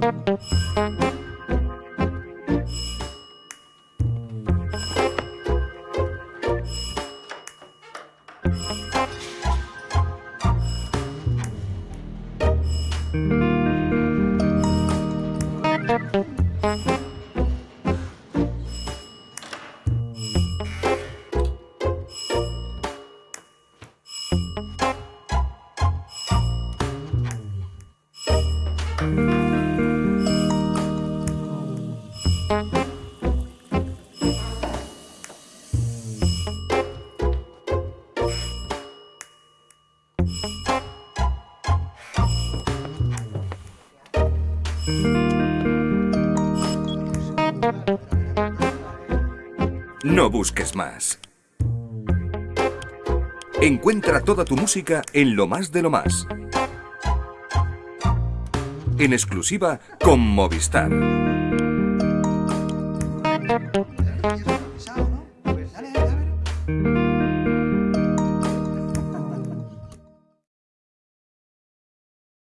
thank mm -hmm. you No busques más. Encuentra toda tu música en Lo Más de Lo Más. En exclusiva con Movistar. Thank you.